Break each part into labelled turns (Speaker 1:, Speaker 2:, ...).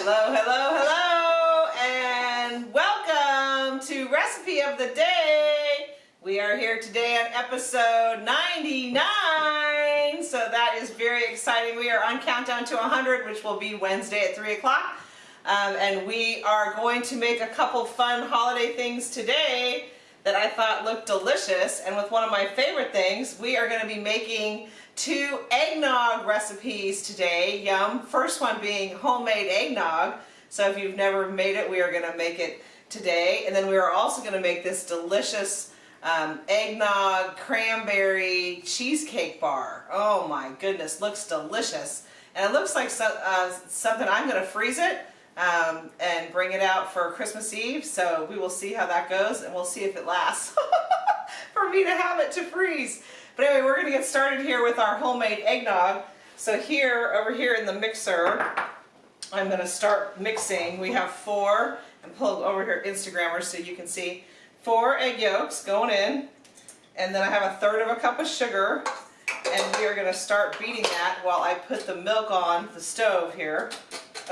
Speaker 1: Hello, hello, hello, and welcome to Recipe of the Day. We are here today on episode 99, so that is very exciting. We are on Countdown to 100, which will be Wednesday at 3 o'clock. Um, and we are going to make a couple fun holiday things today that I thought looked delicious. And with one of my favorite things, we are going to be making two eggnog recipes today. Yum. First one being homemade eggnog. So if you've never made it, we are going to make it today. And then we are also going to make this delicious um, eggnog cranberry cheesecake bar. Oh my goodness, looks delicious. And it looks like so, uh, something I'm going to freeze it um, and bring it out for Christmas Eve. So we will see how that goes and we'll see if it lasts for me to have it to freeze. But anyway, we're going to get started here with our homemade eggnog. So here, over here in the mixer, I'm going to start mixing. We have four, and pull over here Instagrammers so you can see, four egg yolks going in. And then I have a third of a cup of sugar. And we are going to start beating that while I put the milk on the stove here.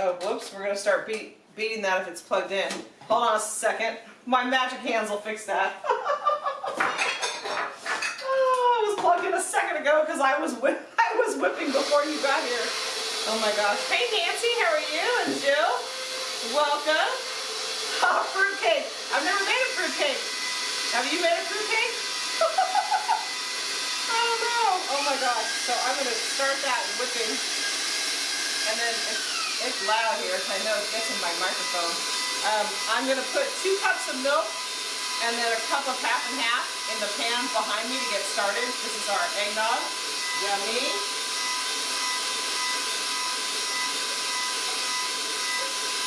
Speaker 1: Oh, whoops, we're gonna start beat, beating that if it's plugged in. Hold on a second. My magic hands will fix that. oh, I was plugged in a because I was I was whipping before you got here. Oh my gosh. Hey Nancy, how are you? And Jill, welcome. Oh, fruitcake. I've never made a fruitcake. Have you made a fruitcake? oh no. Oh my gosh. So I'm going to start that whipping. And then it's loud here, so I know it gets in my microphone. Um, I'm going to put two cups of milk and then a cup of half and half in the pan behind me to get started. This is our eggnog. Yummy.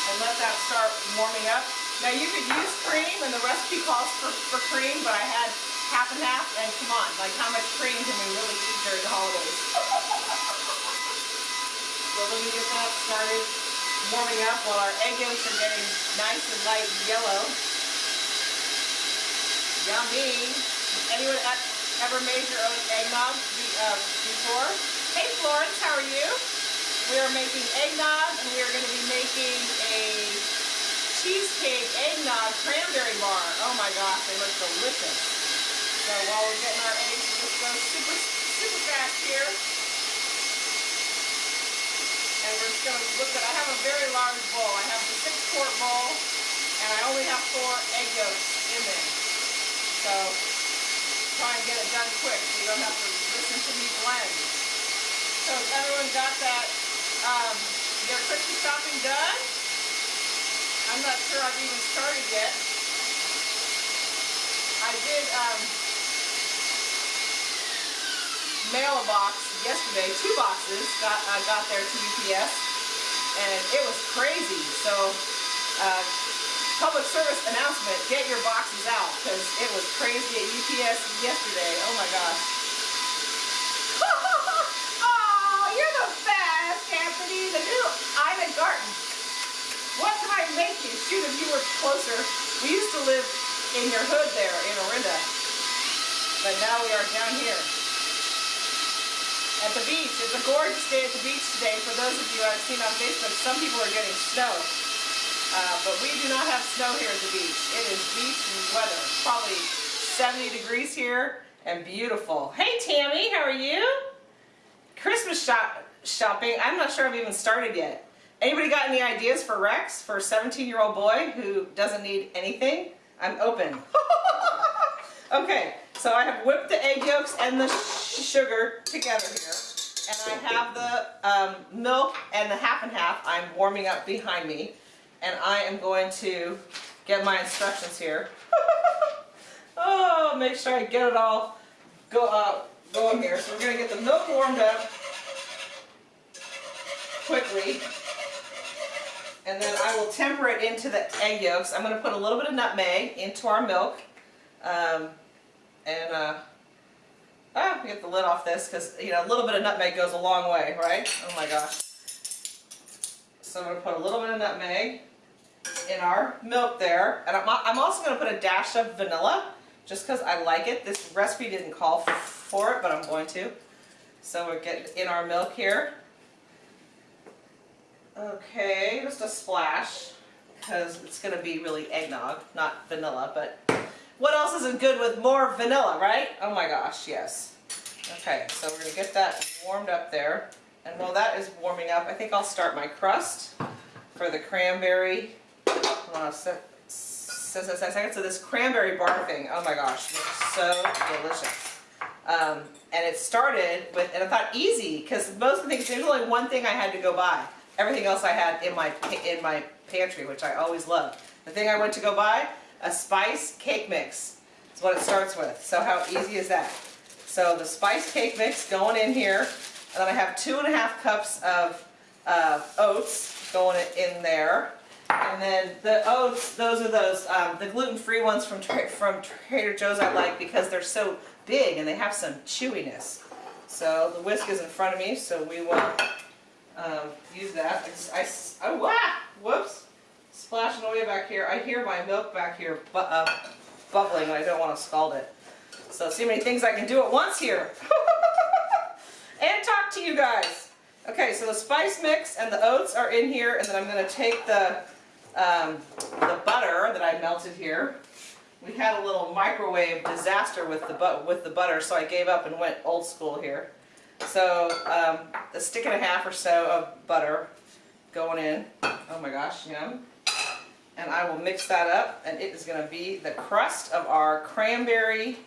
Speaker 1: And let that start warming up. Now you could use cream, and the recipe calls for, for cream, but I had half and half, and come on, like how much cream can we really eat during the holidays? So let me get that started warming up while our egg yolks are getting nice and light yellow. Yummy. Anyone uh, ever made your own eggnog uh, before? Hey Florence, how are you? We are making eggnog and we are going to be making a cheesecake eggnog cranberry bar. Oh my gosh, they look delicious. So while we're getting our eggs, just go super, super fast here. And we're just going to look at, I have a very large bowl. I have the six quart bowl, and I only have four egg yolks in there. So try and get it done quick so you don't have to listen to me blend. So everyone got that, um, their crispy chopping done? I'm not sure I've even started yet. I did um, mail a box yesterday, two boxes got uh, got there to UPS, and it was crazy. So, uh, public service announcement: get your boxes out because it was crazy at UPS yesterday. Oh my gosh. oh, you're the best, Anthony. The new. What can I make you? Shoot, if you were closer. We used to live in your hood there in Orinda, but now we are down here at the beach. It's a gorgeous day at the beach today. For those of you I've seen on Facebook, some people are getting snow. Uh, but we do not have snow here at the beach. It is beach weather. Probably 70 degrees here and beautiful. Hey Tammy, how are you? Christmas shop shopping. I'm not sure I've even started yet. Anybody got any ideas for Rex, for a 17 year old boy who doesn't need anything? I'm open. okay, so I have whipped the egg yolks and the sugar together here. And I have the um, milk and the half and half I'm warming up behind me. And I am going to get my instructions here. oh, make sure I get it all go uh, going here. So we're going to get the milk warmed up quickly. And then I will temper it into the egg yolks. I'm going to put a little bit of nutmeg into our milk. Um, and uh, ah, get the lid off this because you know a little bit of nutmeg goes a long way, right? Oh my gosh. So I'm going to put a little bit of nutmeg in our milk there. And I'm, also going to put a dash of vanilla just because I like it. This recipe didn't call for it, but I'm going to. So we get in our milk here. Okay, just a splash, because it's gonna be really eggnog, not vanilla, but what else isn't good with more vanilla, right? Oh my gosh, yes. Okay, so we're gonna get that warmed up there. And while that is warming up, I think I'll start my crust for the cranberry. Hold on a sec. So, so, so, so this cranberry bar thing, oh my gosh, looks so delicious. Um, and it started with, and I thought easy, because most of the things, there's only one thing I had to go buy. Everything else I had in my, in my pantry, which I always love. The thing I went to go buy, a spice cake mix. Is what it starts with. So how easy is that? So the spice cake mix going in here, and then I have two and a half cups of uh, oats going in there. And then the oats, those are those, um, the gluten-free ones from, tra from Trader Joe's I like because they're so big and they have some chewiness. So the whisk is in front of me, so we will um, use that. I, I, oh, wow, whoops, splashing away back here. I hear my milk back here bu uh, bubbling and I don't want to scald it. So see how many things I can do at once here. and talk to you guys. Okay, so the spice mix and the oats are in here, and then I'm going to take the um, the butter that I melted here. We had a little microwave disaster with the but with the butter, so I gave up and went old school here. So um, a stick and a half or so of butter going in. Oh my gosh, yum. And I will mix that up, and it is going to be the crust of our cranberry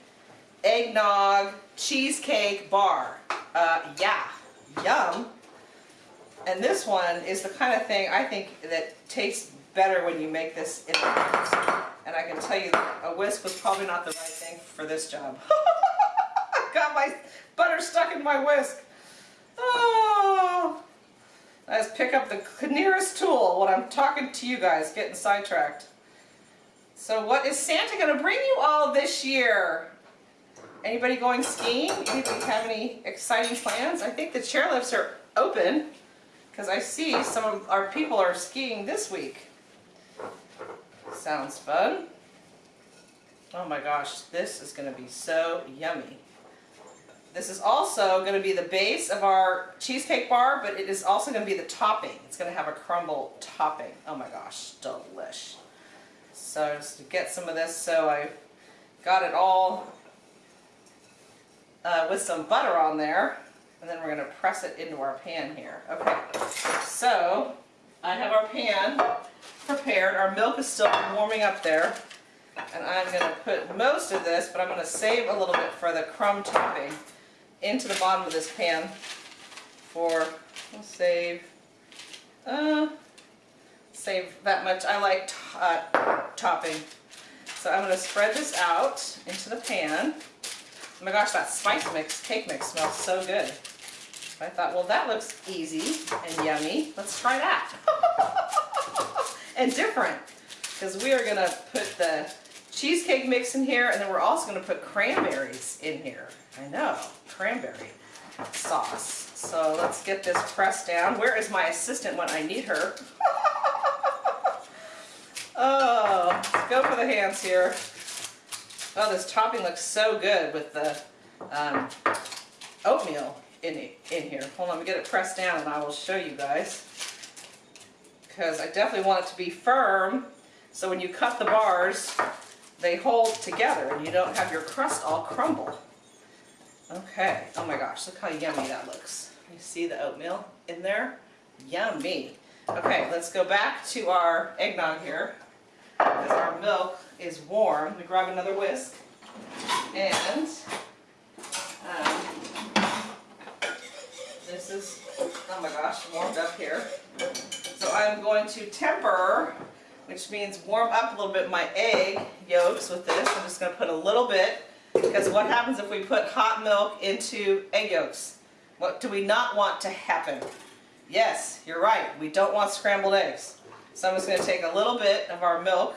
Speaker 1: eggnog cheesecake bar. Uh, yeah, yum. And this one is the kind of thing I think that tastes better when you make this in the house. And I can tell you a whisk was probably not the right thing for this job. I Got my butter stuck in my whisk. Oh. Let's pick up the nearest tool when I'm talking to you guys, getting sidetracked. So what is Santa going to bring you all this year? Anybody going skiing? Anybody have any exciting plans? I think the chairlifts are open because I see some of our people are skiing this week. Sounds fun. Oh my gosh, this is going to be so yummy. This is also going to be the base of our cheesecake bar, but it is also going to be the topping. It's going to have a crumble topping. Oh my gosh, delish. So just to get some of this, so I got it all uh, with some butter on there. And then we're going to press it into our pan here. Okay, so I have our pan prepared. Our milk is still warming up there. And I'm going to put most of this, but I'm going to save a little bit for the crumb topping into the bottom of this pan for, we'll save, uh, save that much. I like uh, topping. So I'm going to spread this out into the pan. Oh my gosh, that spice mix, cake mix smells so good. I thought, well, that looks easy and yummy. Let's try that. and different, because we are going to put the cheesecake mix in here, and then we're also going to put cranberries in here. I know, cranberry sauce. So let's get this pressed down. Where is my assistant when I need her? oh, let's go for the hands here. Oh, this topping looks so good with the um, oatmeal in, in here. Hold on, let me get it pressed down and I will show you guys. Because I definitely want it to be firm so when you cut the bars, they hold together and you don't have your crust all crumble. Okay, oh my gosh, look how yummy that looks. You see the oatmeal in there? Yummy. Okay, let's go back to our eggnog here. Because our milk is warm. Me grab another whisk. And um, this is, oh my gosh, warmed up here. So I'm going to temper, which means warm up a little bit my egg yolks with this. I'm just going to put a little bit because what happens if we put hot milk into egg yolks? What do we not want to happen? Yes, you're right. We don't want scrambled eggs. So I'm just going to take a little bit of our milk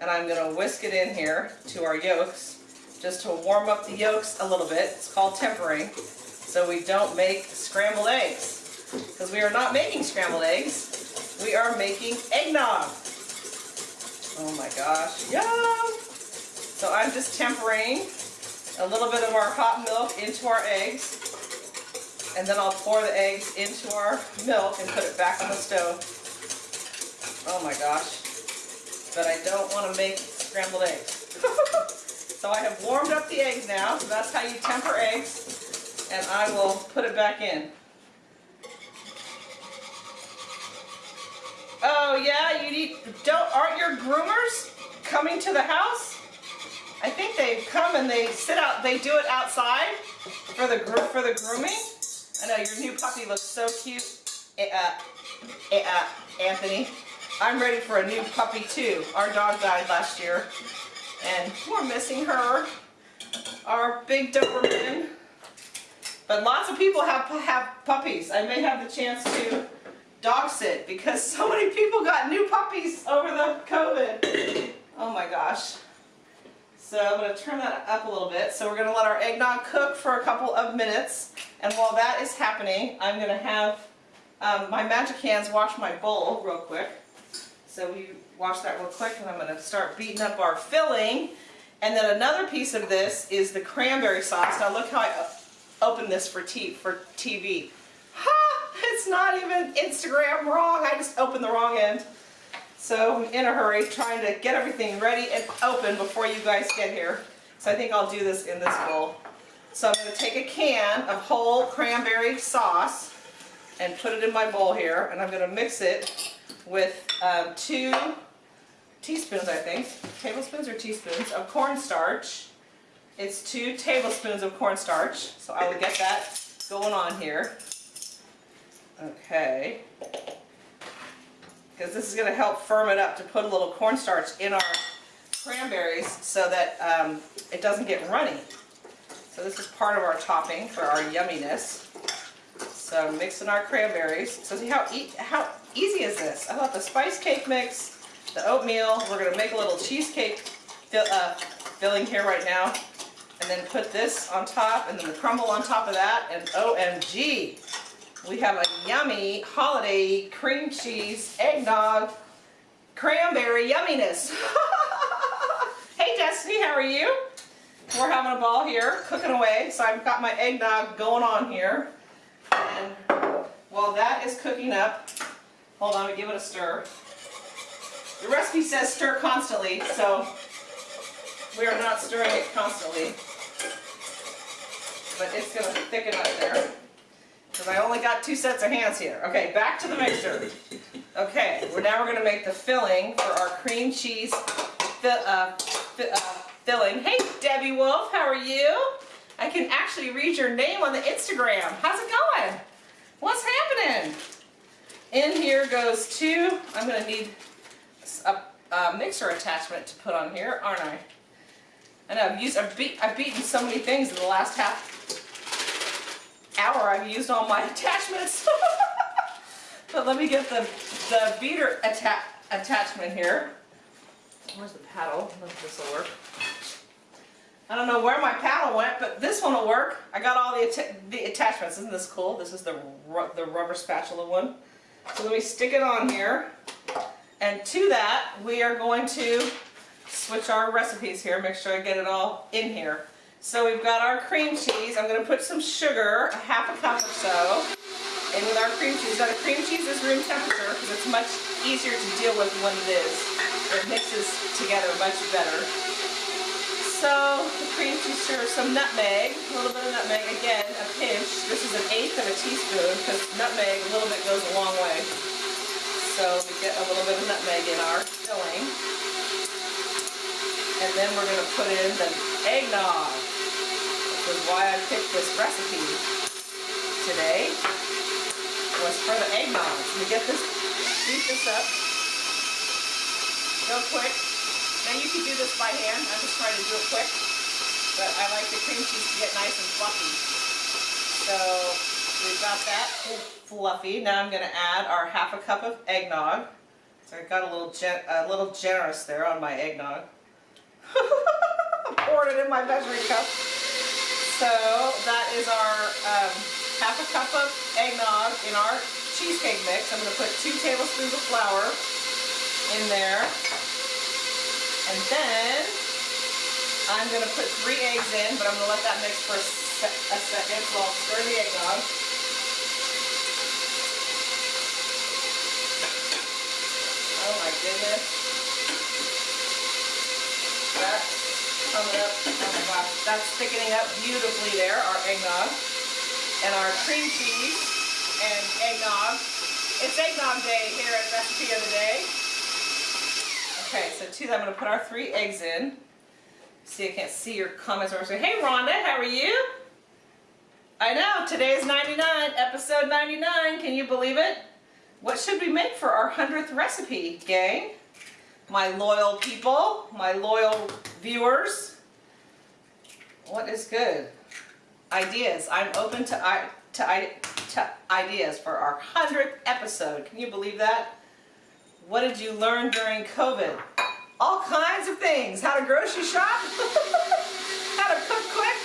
Speaker 1: and I'm going to whisk it in here to our yolks just to warm up the yolks a little bit. It's called tempering so we don't make scrambled eggs because we are not making scrambled eggs. We are making eggnog. Oh my gosh, yum! So I'm just tempering a little bit of our hot milk into our eggs. And then I'll pour the eggs into our milk and put it back on the stove. Oh my gosh. But I don't want to make scrambled eggs. so I have warmed up the eggs now. So that's how you temper eggs. And I will put it back in. Oh yeah, you need, don't, aren't your groomers coming to the house? I think they come and they sit out, they do it outside for the for the grooming. I know your new puppy looks so cute, eh, uh, eh, uh, Anthony. I'm ready for a new puppy too. Our dog died last year and we're missing her, our big Doberman. But lots of people have, have puppies. I may have the chance to dog sit because so many people got new puppies over the COVID. Oh my gosh. So I'm going to turn that up a little bit. So we're going to let our eggnog cook for a couple of minutes. And while that is happening, I'm going to have um, my magic hands wash my bowl real quick. So we wash that real quick and I'm going to start beating up our filling. And then another piece of this is the cranberry sauce. Now look how I opened this for, for TV. It's not even Instagram wrong. I just opened the wrong end. So I'm in a hurry trying to get everything ready and open before you guys get here. So I think I'll do this in this bowl. So I'm going to take a can of whole cranberry sauce and put it in my bowl here. And I'm going to mix it with um, two teaspoons, I think, tablespoons or teaspoons of cornstarch. It's two tablespoons of cornstarch. So I will get that going on here. Okay because this is going to help firm it up to put a little cornstarch in our cranberries so that um, it doesn't get runny. So this is part of our topping for our yumminess. So mixing our cranberries. So see how, e how easy is this? I thought the spice cake mix, the oatmeal, we're going to make a little cheesecake fill, uh, filling here right now. And then put this on top and then the crumble on top of that and OMG, we have a yummy holiday cream cheese eggnog cranberry yumminess. hey Destiny, how are you? We're having a ball here, cooking away. So I've got my eggnog going on here. And while that is cooking up, hold on, we give it a stir. The recipe says stir constantly, so we are not stirring it constantly. But it's going to thicken up there. Because I only got two sets of hands here. Okay, back to the mixer. Okay, we're now we're going to make the filling for our cream cheese fi uh, fi uh, filling. Hey, Debbie Wolf, how are you? I can actually read your name on the Instagram. How's it going? What's happening? In here goes two. I'm going to need a, a, mixer attachment to put on here, aren't I? I know I've used I've, beat, I've beaten so many things in the last half hour I've used all my attachments. but let me get the, the beater atta attachment here. Where's the paddle? This will work. I don't know where my paddle went, but this one will work. I got all the, the attachments. Isn't this cool? This is the, ru the rubber spatula one. So let me stick it on here. And to that, we are going to switch our recipes here. Make sure I get it all in here. So we've got our cream cheese. I'm going to put some sugar, a half a cup or so, in with our cream cheese. Now the cream cheese is room temperature because it's much easier to deal with when it is. It mixes together much better. So the cream cheese, sugar, some nutmeg, a little bit of nutmeg, again, a pinch. This is an eighth of a teaspoon because nutmeg, a little bit goes a long way. So we get a little bit of nutmeg in our filling. And then we're going to put in the eggnog was why I picked this recipe today was for the eggnog. So we get this, beat this up real quick. Now you can do this by hand. I'm just trying to do it quick. But I like the cream cheese to get nice and fluffy. So we've got that fluffy. Now I'm going to add our half a cup of eggnog. So I got a little a little generous there on my eggnog. Poured it in my measuring cup. So that is our um, half a cup of eggnog in our cheesecake mix. I'm going to put two tablespoons of flour in there. And then I'm going to put three eggs in, but I'm going to let that mix for a, se a second. while i stir the eggnog. Oh my goodness. That's coming up. That's thickening up beautifully there, our eggnog. And our cream cheese and eggnog. It's eggnog day here at Recipe of the Day. Okay, so that I'm going to put our three eggs in. See, I can't see your comments. Or say, hey Rhonda, how are you? I know, today is 99, episode 99. Can you believe it? What should we make for our 100th recipe, gang? My loyal people, my loyal viewers. What is good? Ideas. I'm open to, to, to ideas for our 100th episode. Can you believe that? What did you learn during COVID? All kinds of things. How to grocery shop. How to cook quick.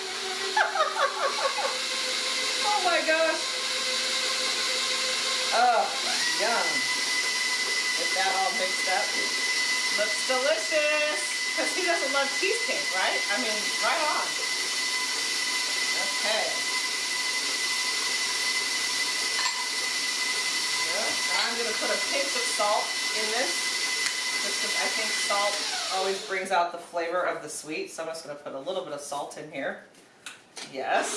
Speaker 1: oh my gosh. Oh, yum. Get that all mixed up. Looks delicious. Because he doesn't love cheesecake, right? I mean, right on. Okay. I'm going to put a pinch of salt in this, just because I think salt always brings out the flavor of the sweet. So I'm just going to put a little bit of salt in here. Yes.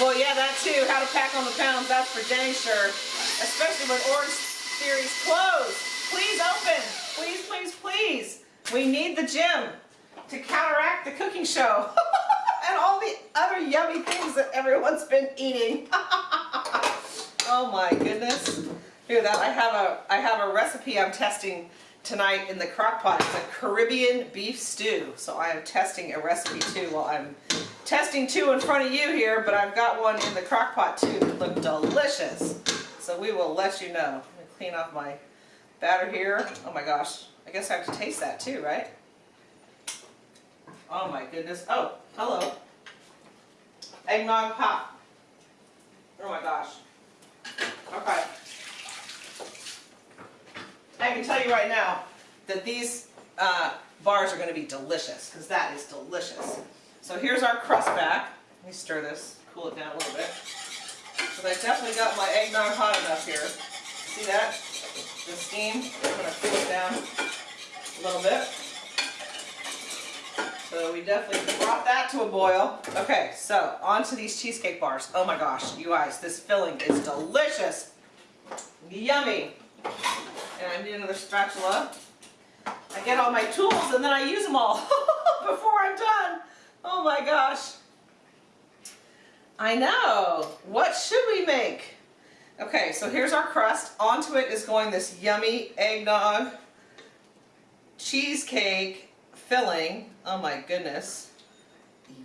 Speaker 1: Well, yeah, that too. How to pack on the pounds. That's for Jenny sure. Especially when Orange Theory's closed. Please open. Please, please, please. We need the gym to counteract the cooking show. and all the other yummy things that everyone's been eating. oh my goodness. At that. I have a I have a recipe I'm testing tonight in the crock pot. It's a Caribbean beef stew. So I am testing a recipe too while I'm testing two in front of you here, but I've got one in the crock pot too that look delicious. So we will let you know. Let me clean off my batter here. Oh my gosh. I guess I have to taste that too, right? Oh my goodness. Oh, hello. Eggnog pop. Oh my gosh. Okay. I can tell you right now that these uh, bars are going to be delicious because that is delicious. So here's our crust back. Let me stir this, cool it down a little bit. Because I definitely got my eggnog hot enough here. See that? The steam. I'm going to cool it down a little bit. So we definitely brought that to a boil. Okay, so on to these cheesecake bars. Oh my gosh, you guys, this filling is delicious. Yummy. And I need another spatula. I get all my tools and then I use them all before I'm done. Oh my gosh. I know. What should we make? Okay, so here's our crust. Onto it is going this yummy eggnog cheesecake filling, oh my goodness.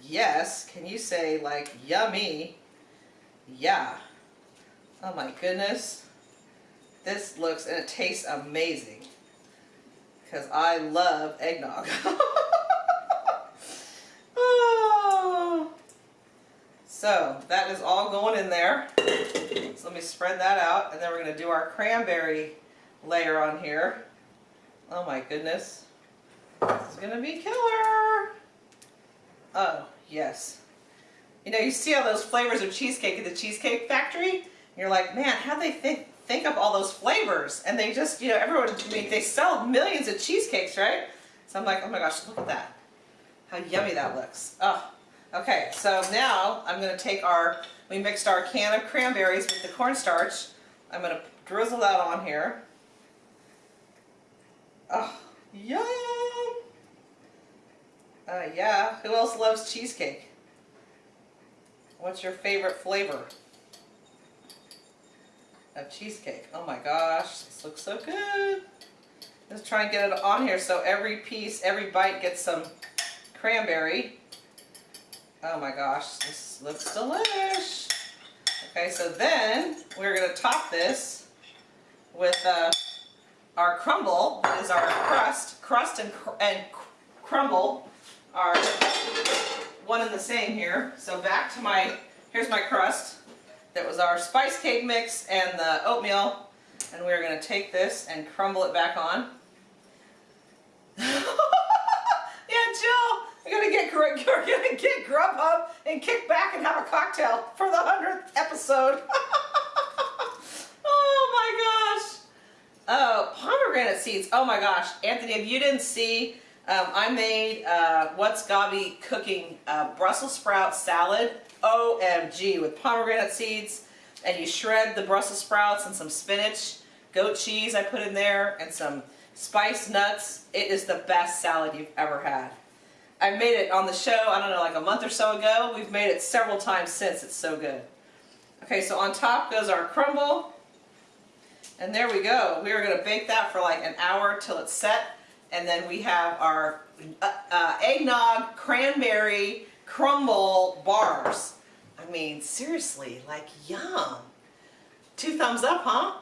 Speaker 1: Yes, can you say like yummy? Yeah. Oh my goodness. This looks and it tastes amazing. Because I love eggnog. oh. So that is all going in there. So let me spread that out and then we're going to do our cranberry layer on here. Oh my goodness. This is gonna be killer. Oh, yes. You know, you see all those flavors of cheesecake at the Cheesecake Factory, you're like, man, how they think think up all those flavors? And they just, you know, everyone, I mean, they sell millions of cheesecakes, right? So I'm like, oh my gosh, look at that. How yummy that looks. Oh, okay, so now I'm gonna take our, we mixed our can of cranberries with the cornstarch. I'm gonna drizzle that on here. Oh, yum! Uh, yeah. Who else loves cheesecake? What's your favorite flavor of cheesecake? Oh my gosh, this looks so good. Let's try and get it on here so every piece, every bite gets some cranberry. Oh my gosh, this looks delish. Okay, so then we're to top this with uh, our crumble, that is our crust, crust and, cr and crumble are one and the same here. So back to my, here's my crust. That was our spice cake mix and the oatmeal. And we're to take this and crumble it back on. we're gonna get Grubhub and kick back and have a cocktail for the hundredth episode. oh my gosh! Oh, pomegranate seeds. Oh my gosh, Anthony, if you didn't see, um, I made uh, what's Gaby cooking uh, Brussels sprout salad. OMG with pomegranate seeds, and you shred the Brussels sprouts and some spinach, goat cheese I put in there, and some spiced nuts. It is the best salad you've ever had. I made it on the show, I don't know, like a month or so ago. We've made it several times since. It's so good. Okay, so on top goes our crumble. And there we go. We are going to bake that for like an hour till it's set. And then we have our uh, uh, eggnog cranberry crumble bars. I mean, seriously, like yum. Two thumbs up, huh?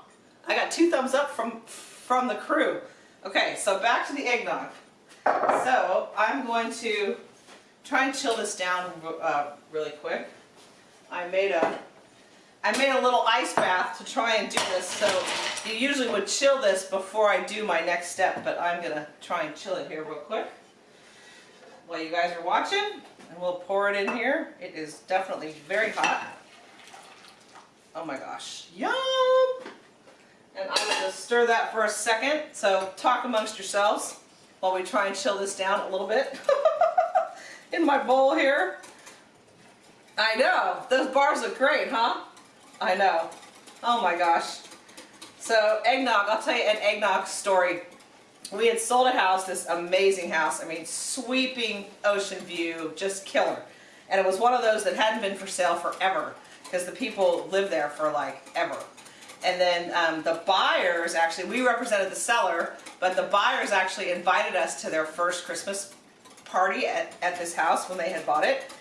Speaker 1: I got two thumbs up from, from the crew. Okay, so back to the eggnog. So I'm going to try and chill this down uh, really quick. I made a I made a little ice bath to try and do this. So you usually would chill this before I do my next step, but I'm gonna try and chill it here real quick while you guys are watching. And we'll pour it in here. It is definitely very hot. Oh my gosh, yum! And I'm gonna stir that for a second. So talk amongst yourselves while we try and chill this down a little bit. in my bowl here. I know, those bars look great, huh? I know. Oh my gosh. So eggnog, I'll tell you an eggnog story. We had sold a house, this amazing house, I mean sweeping ocean view, just killer. And it was one of those that hadn't been for sale forever because the people lived there for like ever. And then um, the buyers actually, we represented the seller, but the buyers actually invited us to their first Christmas party at, at this house when they had bought it.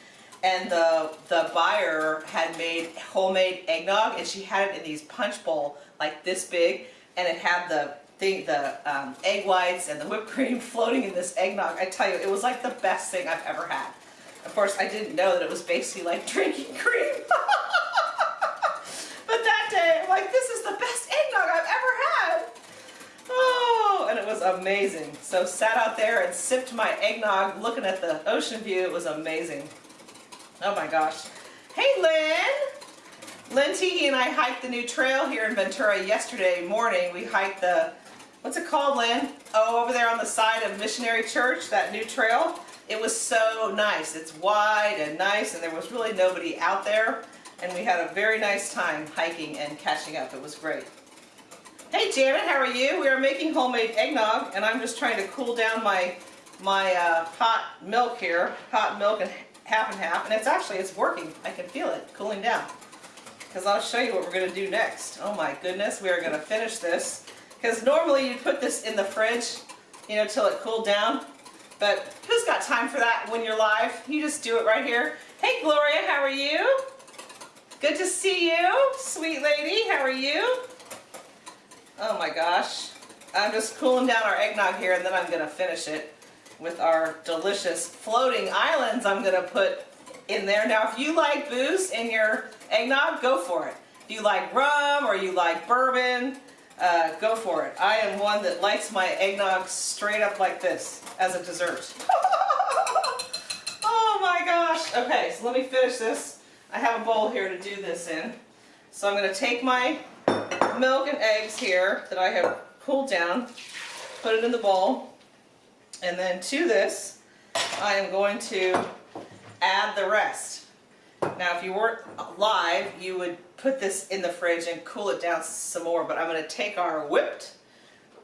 Speaker 1: And the the buyer had made homemade eggnog and she had it in these punch bowl like this big. And it had the thing the um, egg whites and the whipped cream floating in this eggnog. I tell you it was like the best thing I've ever had. Of course I didn't know that it was basically like drinking cream day I'm like this is the best eggnog I've ever had oh and it was amazing so sat out there and sipped my eggnog looking at the ocean view it was amazing Oh my gosh. Hey Lynn! Lynn Teehee and I hiked the new trail here in Ventura yesterday morning. We hiked the, what's it called Lynn? Oh, over there on the side of Missionary Church, that new trail. It was so nice. It's wide and nice and there was really nobody out there. And we had a very nice time hiking and catching up. It was great. Hey Janet, how are you? We are making homemade eggnog and I'm just trying to cool down my my uh, hot milk here, hot milk and half and half, and it's actually, it's working. I can feel it cooling down. Because I'll show you what we're going to do next. Oh my goodness, we are going to finish this. Because normally you put this in the fridge, you know, till it cooled down. But who's got time for that when you're live? You just do it right here. Hey Gloria, how are you? Good to see you, sweet lady. How are you? Oh my gosh. I'm just cooling down our eggnog here and then I'm going to finish it with our delicious floating islands I'm going to put in there. Now if you like booze in your eggnog, go for it. If you like rum or you like bourbon, uh, go for it. I am one that likes my eggnog straight up like this as a dessert. oh my gosh. Okay, so let me finish this. I have a bowl here to do this in. So I'm going to take my milk and eggs here that I have cooled down, put it in the bowl. And then to this, I am going to add the rest. Now if you weren't live, you would put this in the fridge and cool it down some more, but I'm going to take our whipped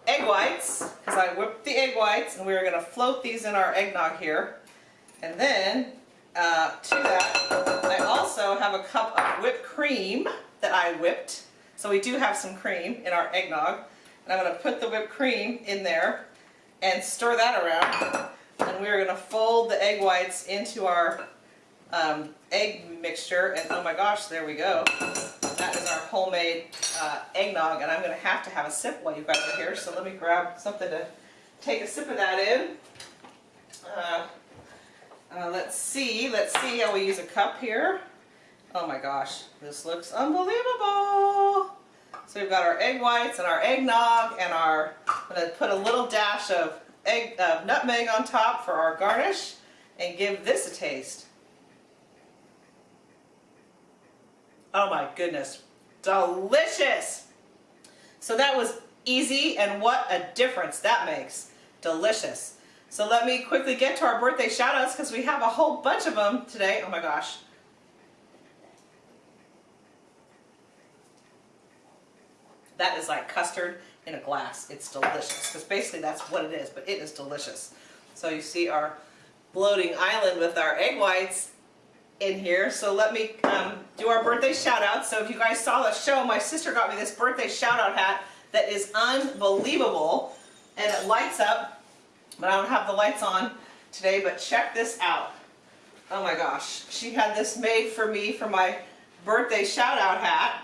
Speaker 1: egg whites, because I whipped the egg whites, and we're going to float these in our eggnog here. And then, uh, to that, I also have a cup of whipped cream that I whipped. So we do have some cream in our eggnog. And I'm going to put the whipped cream in there and stir that around. And we're going to fold the egg whites into our um, egg mixture. And oh my gosh, there we go. That is our homemade uh, eggnog. And I'm going to have to have a sip while you guys are here. So let me grab something to take a sip of that in. Uh, uh, let's see. Let's see how we use a cup here. Oh my gosh, this looks unbelievable. So we've got our egg whites and our eggnog and our, I'm to put a little dash of egg, uh, nutmeg on top for our garnish and give this a taste. Oh my goodness, delicious! So that was easy, and what a difference that makes. Delicious. So let me quickly get to our birthday shout outs because we have a whole bunch of them today. Oh my gosh. That is like custard in a glass. It's delicious because basically that's what it is, but it is delicious. So you see our floating island with our egg whites in here. So let me um, do our birthday shout out. So if you guys saw the show, my sister got me this birthday shout out hat that is unbelievable and it lights up, but I don't have the lights on today, but check this out. Oh my gosh, she had this made for me for my birthday shout out hat.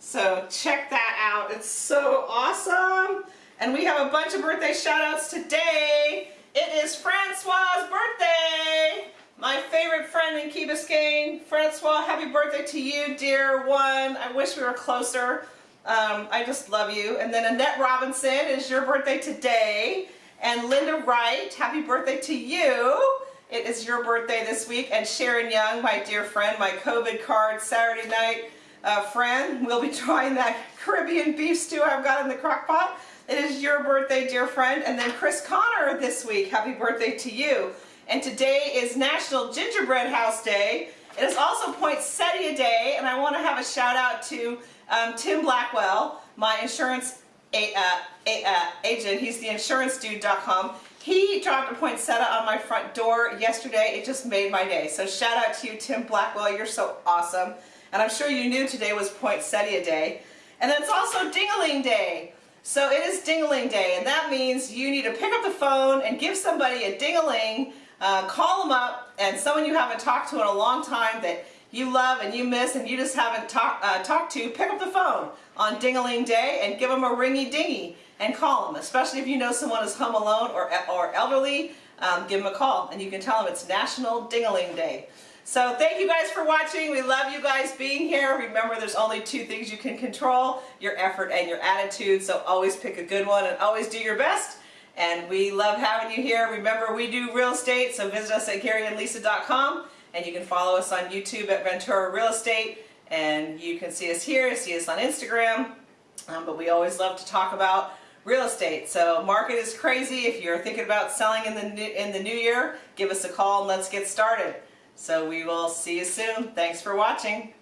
Speaker 1: So check that out. It's so awesome. And we have a bunch of birthday shout outs today. It is Francois' birthday. My favorite friend in Key Biscayne. Francois, happy birthday to you, dear one. I wish we were closer. Um, I just love you. And then Annette Robinson, is your birthday today. And Linda Wright, happy birthday to you. It is your birthday this week. And Sharon Young, my dear friend, my COVID card Saturday night uh, friend. We'll be trying that Caribbean beef stew I've got in the crock pot. It is your birthday, dear friend. And then Chris Connor this week, happy birthday to you. And today is National Gingerbread House Day. It is also Poinsettia Day, and I want to have a shout out to um, Tim Blackwell, my insurance a, uh, a, uh, agent. He's the insurancedude.com. He dropped a poinsettia on my front door yesterday. It just made my day. So shout out to you, Tim Blackwell. You're so awesome. And I'm sure you knew today was Poinsettia Day. And it's also Dingaling Day. So it is Dingaling Day, and that means you need to pick up the phone and give somebody a dingaling, uh, call them up, and someone you haven't talked to in a long time that you love and you miss and you just haven't talk, uh, talked to, pick up the phone on Dingaling Day and give them a ringy dingy and call them, especially if you know someone is home alone or, or elderly, um, give them a call and you can tell them it's National Dingaling Day. So thank you guys for watching. We love you guys being here. Remember, there's only two things you can control, your effort and your attitude. So always pick a good one and always do your best. And we love having you here. Remember, we do real estate, so visit us at GaryandLisa.com. And you can follow us on YouTube at Ventura Real Estate. And you can see us here, see us on Instagram. Um, but we always love to talk about real estate. So market is crazy. If you're thinking about selling in the new, in the new year, give us a call and let's get started. So we will see you soon. Thanks for watching.